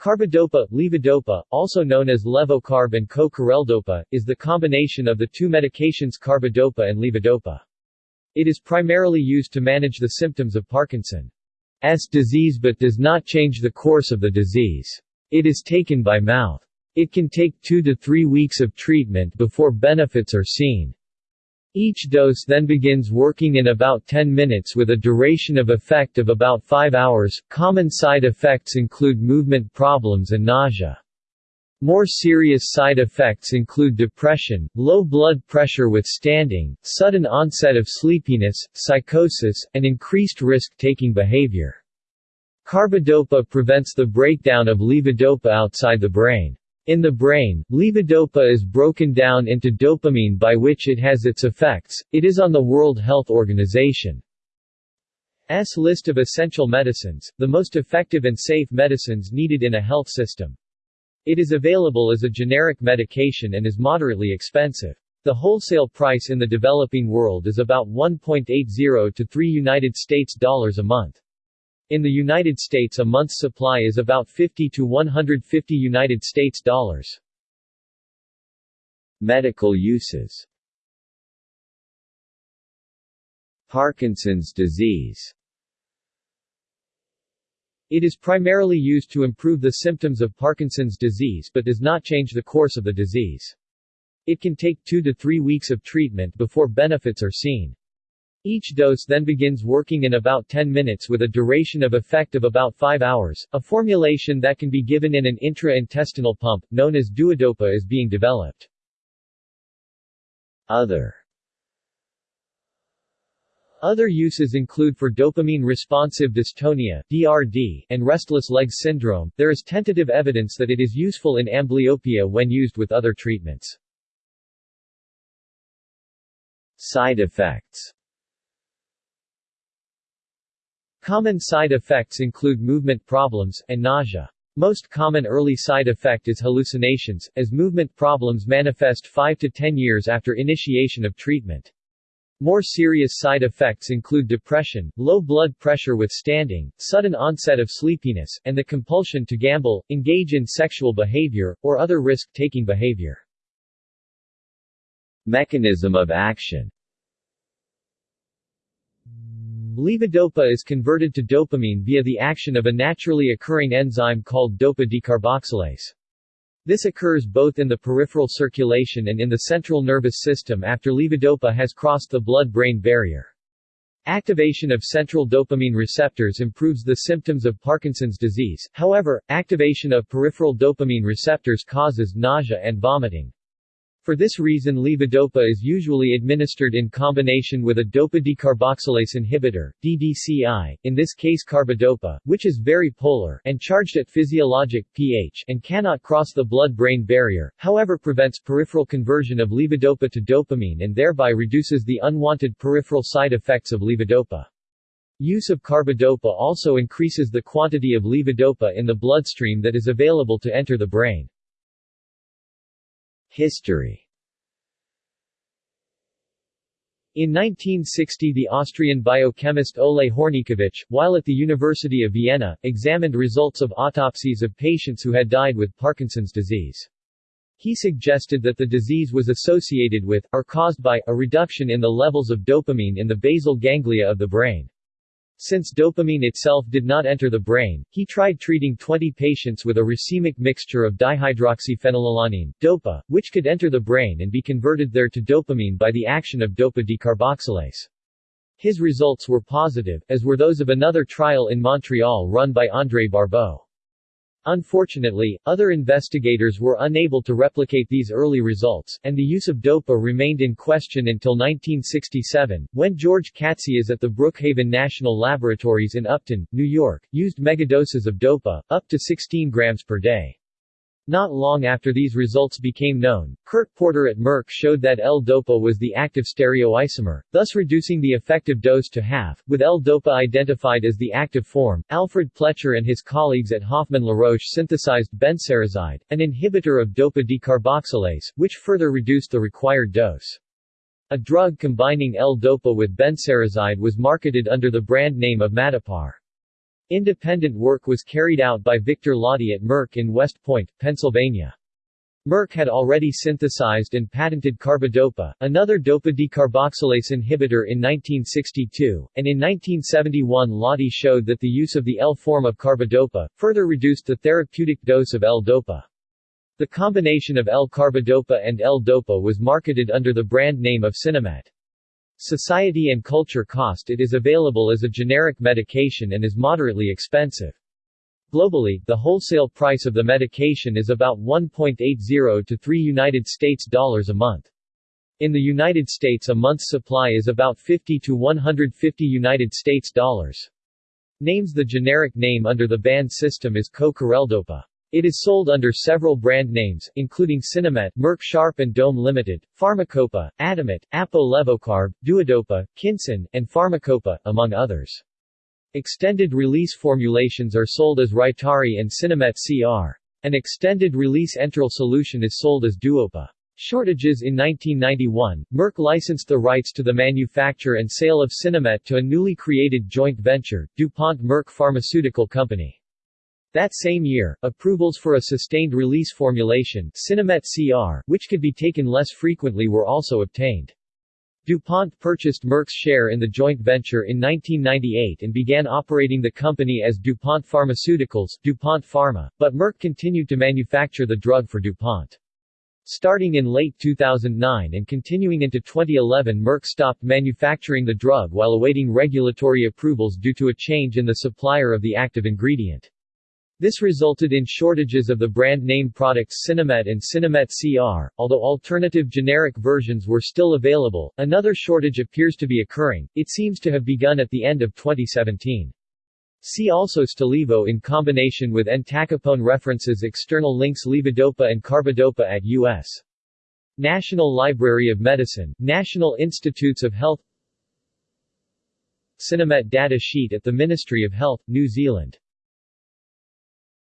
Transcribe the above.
Carbidopa, levodopa, also known as levocarb and co-careldopa, is the combination of the two medications carbidopa and levodopa. It is primarily used to manage the symptoms of Parkinson's disease but does not change the course of the disease. It is taken by mouth. It can take two to three weeks of treatment before benefits are seen. Each dose then begins working in about 10 minutes with a duration of effect of about 5 hours. Common side effects include movement problems and nausea. More serious side effects include depression, low blood pressure with standing, sudden onset of sleepiness, psychosis, and increased risk-taking behavior. Carbidopa prevents the breakdown of levodopa outside the brain. In the brain, levodopa is broken down into dopamine by which it has its effects. It is on the World Health Organization's list of essential medicines, the most effective and safe medicines needed in a health system. It is available as a generic medication and is moderately expensive. The wholesale price in the developing world is about 1.80 to 3 United States dollars a month. In the United States a month's supply is about 50 to 150 United States dollars. Medical uses Parkinson's disease It is primarily used to improve the symptoms of Parkinson's disease but does not change the course of the disease. It can take two to three weeks of treatment before benefits are seen. Each dose then begins working in about 10 minutes with a duration of effect of about 5 hours. A formulation that can be given in an intra-intestinal pump, known as duodopa is being developed. Other other uses include for dopamine-responsive dystonia (DRD) and restless legs syndrome. There is tentative evidence that it is useful in amblyopia when used with other treatments. Side effects Common side effects include movement problems, and nausea. Most common early side effect is hallucinations, as movement problems manifest 5 to 10 years after initiation of treatment. More serious side effects include depression, low blood pressure with standing, sudden onset of sleepiness, and the compulsion to gamble, engage in sexual behavior, or other risk-taking behavior. Mechanism of action Levodopa is converted to dopamine via the action of a naturally occurring enzyme called dopa decarboxylase. This occurs both in the peripheral circulation and in the central nervous system after levodopa has crossed the blood-brain barrier. Activation of central dopamine receptors improves the symptoms of Parkinson's disease, however, activation of peripheral dopamine receptors causes nausea and vomiting. For this reason levodopa is usually administered in combination with a dopa decarboxylase inhibitor DDCI, in this case carbidopa, which is very polar and charged at physiologic pH and cannot cross the blood-brain barrier, however prevents peripheral conversion of levodopa to dopamine and thereby reduces the unwanted peripheral side effects of levodopa. Use of carbidopa also increases the quantity of levodopa in the bloodstream that is available to enter the brain. History In 1960 the Austrian biochemist Oleh Hornykiewicz, while at the University of Vienna, examined results of autopsies of patients who had died with Parkinson's disease. He suggested that the disease was associated with, or caused by, a reduction in the levels of dopamine in the basal ganglia of the brain. Since dopamine itself did not enter the brain, he tried treating 20 patients with a racemic mixture of dihydroxyphenylalanine, DOPA, which could enter the brain and be converted there to dopamine by the action of dopa decarboxylase. His results were positive, as were those of another trial in Montreal run by André Barbeau. Unfortunately, other investigators were unable to replicate these early results, and the use of DOPA remained in question until 1967, when George Cotzias at the Brookhaven National Laboratories in Upton, New York, used megadoses of DOPA, up to 16 grams per day. Not long after these results became known, Kurt Porter at Merck showed that L-DOPA was the active stereoisomer, thus reducing the effective dose to half, with L-DOPA identified as the active form. Alfred Pletscher and his colleagues at Hoffmann La Roche synthesized benserazide, an inhibitor of dopa decarboxylase, which further reduced the required dose. A drug combining L-DOPA with benserazide was marketed under the brand name of Madopar. Independent work was carried out by Victor Lotti at Merck in West Point, Pennsylvania. Merck had already synthesized and patented carbidopa, another dopa decarboxylase inhibitor in 1962, and in 1971 Lotti showed that the use of the L form of carbidopa, further reduced the therapeutic dose of L-dopa. The combination of L-carbidopa and L-dopa was marketed under the brand name of Sinemet. Society and culture cost It is available as a generic medication and is moderately expensive. Globally, the wholesale price of the medication is about 1.80 to 3 United States dollars a month. In the United States a month's supply is about 50 to 150 United States dollars. Names The generic name under the BAN system is co-careldopa. It is sold under several brand names, including Sinemet, Merck Sharp and Dohme Limited, Pharmacopa, Atamet, Apo Levocarb, Duodopa, Kinson, and Pharmacopa, among others. Extended-release formulations are sold as Rytary and Sinemet CR. An extended-release enteral solution is sold as Duopa. Shortages In 1991, Merck licensed the rights to the manufacture and sale of Sinemet to a newly created joint venture, DuPont-Merck Pharmaceutical Company. That same year, approvals for a sustained-release formulation Sinemet CR, which could be taken less frequently were also obtained. DuPont purchased Merck's share in the joint venture in 1998 and began operating the company as DuPont Pharmaceuticals DuPont Pharma, but Merck continued to manufacture the drug for DuPont. Starting in late 2009 and continuing into 2011 Merck stopped manufacturing the drug while awaiting regulatory approvals due to a change in the supplier of the active ingredient. This resulted in shortages of the brand name products Sinemet and Sinemet CR, although alternative generic versions were still available. Another shortage appears to be occurring, it seems to have begun at the end of 2017. See also Stalevo in combination with entacapone references External links Levodopa and Carbidopa at U.S. National Library of Medicine, National Institutes of Health Sinemet data sheet at the Ministry of Health, New Zealand